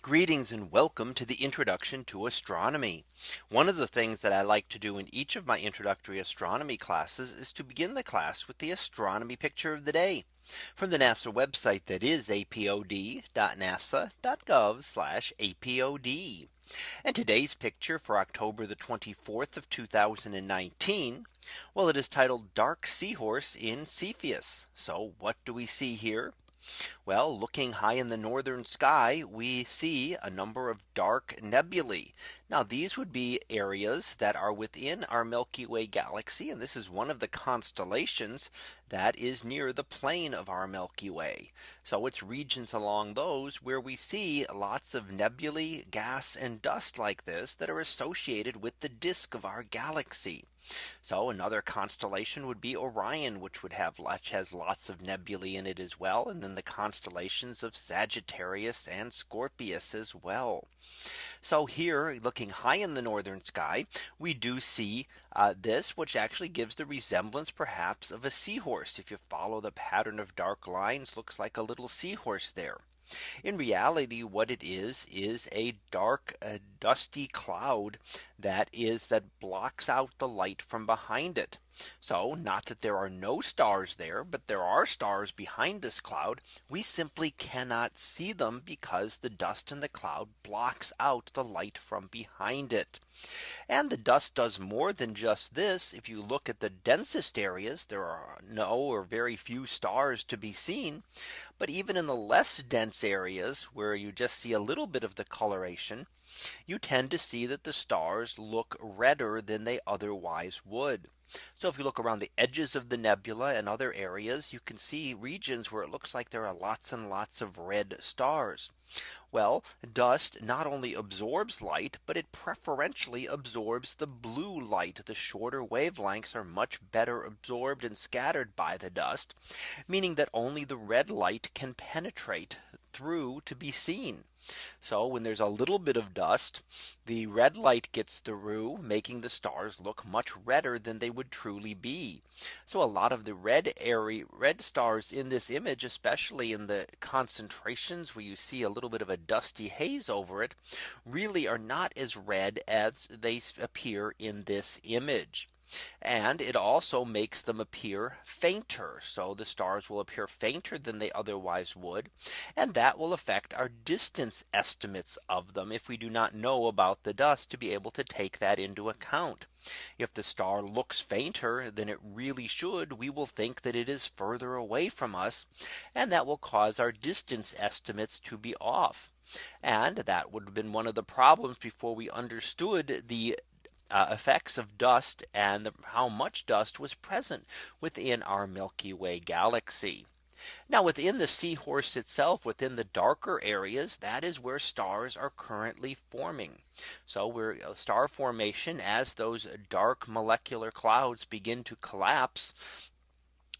Greetings and welcome to the introduction to astronomy. One of the things that I like to do in each of my introductory astronomy classes is to begin the class with the astronomy picture of the day from the NASA website that is apod.nasa.gov apod. And today's picture for October the 24th of 2019. Well, it is titled Dark Seahorse in Cepheus. So what do we see here? Well, looking high in the northern sky, we see a number of dark nebulae. Now these would be areas that are within our Milky Way galaxy. And this is one of the constellations that is near the plane of our Milky Way. So it's regions along those where we see lots of nebulae, gas and dust like this that are associated with the disk of our galaxy. So another constellation would be Orion, which would have has lots of nebulae in it as well. And then the constellations of Sagittarius and Scorpius as well. So here looking high in the northern sky, we do see uh, this which actually gives the resemblance perhaps of a seahorse. If you follow the pattern of dark lines looks like a little seahorse there. In reality, what it is, is a dark a dusty cloud that is that blocks out the light from behind it. So not that there are no stars there, but there are stars behind this cloud. We simply cannot see them because the dust in the cloud blocks out the light from behind it. And the dust does more than just this. If you look at the densest areas, there are no or very few stars to be seen. But even in the less dense areas where you just see a little bit of the coloration, you tend to see that the stars look redder than they otherwise would. So if you look around the edges of the nebula and other areas, you can see regions where it looks like there are lots and lots of red stars. Well, dust not only absorbs light, but it preferentially absorbs the blue light. The shorter wavelengths are much better absorbed and scattered by the dust, meaning that only the red light can penetrate through to be seen. So when there's a little bit of dust, the red light gets through making the stars look much redder than they would truly be. So a lot of the red area red stars in this image, especially in the concentrations where you see a little bit of a dusty haze over it, really are not as red as they appear in this image. And it also makes them appear fainter. So the stars will appear fainter than they otherwise would. And that will affect our distance estimates of them if we do not know about the dust to be able to take that into account. If the star looks fainter than it really should, we will think that it is further away from us. And that will cause our distance estimates to be off. And that would have been one of the problems before we understood the uh, effects of dust and the, how much dust was present within our Milky Way galaxy. Now within the seahorse itself within the darker areas that is where stars are currently forming. So we're uh, star formation as those dark molecular clouds begin to collapse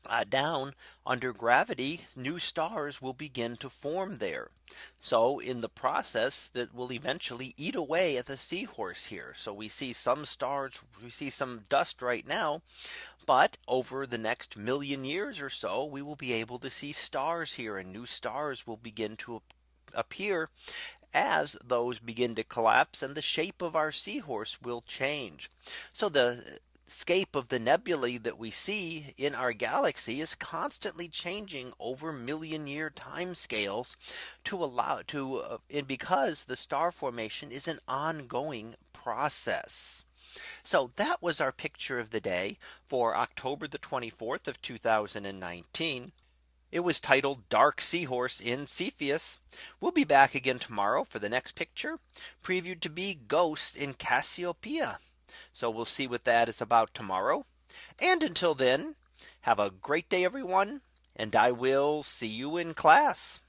uh, down under gravity, new stars will begin to form there. So in the process that will eventually eat away at the seahorse here. So we see some stars, we see some dust right now. But over the next million years or so, we will be able to see stars here and new stars will begin to appear as those begin to collapse and the shape of our seahorse will change. So the scape of the nebulae that we see in our galaxy is constantly changing over million year time scales to allow to uh, and because the star formation is an ongoing process. So that was our picture of the day for October the 24th of 2019. It was titled Dark Seahorse in Cepheus. We'll be back again tomorrow for the next picture previewed to be Ghosts in Cassiopeia. So we'll see what that is about tomorrow. And until then, have a great day, everyone. And I will see you in class.